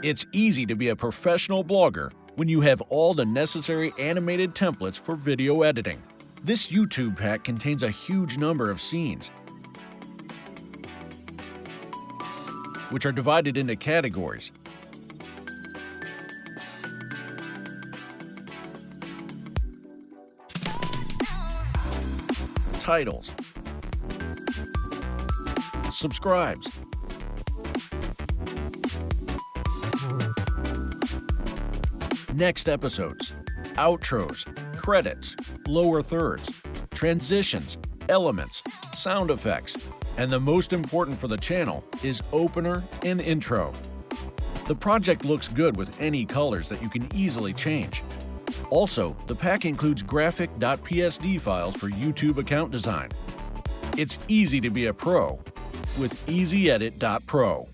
It's easy to be a professional blogger when you have all the necessary animated templates for video editing. This YouTube pack contains a huge number of scenes, which are divided into categories. Titles Subscribes Next episodes Outros Credits Lower thirds Transitions Elements Sound effects and the most important for the channel is opener and intro. The project looks good with any colors that you can easily change. Also, the pack includes graphic.psd files for YouTube account design. It's easy to be a pro with EasyEdit.pro.